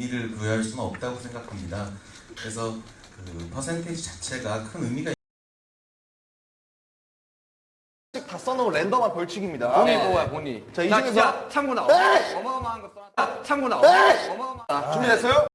의미를 부여할 수는 없다고 생각합니다. 그래서 그 퍼센테이지 자체가 큰 의미가 다 써놓은 랜덤한 벌칙입니다. 본이 뽑아요 본이 자, 이 중에서- 참고 나와. 네! 어마어마한 거 써놨다 참고 나와. 네! 어마어마. 준비됐어요?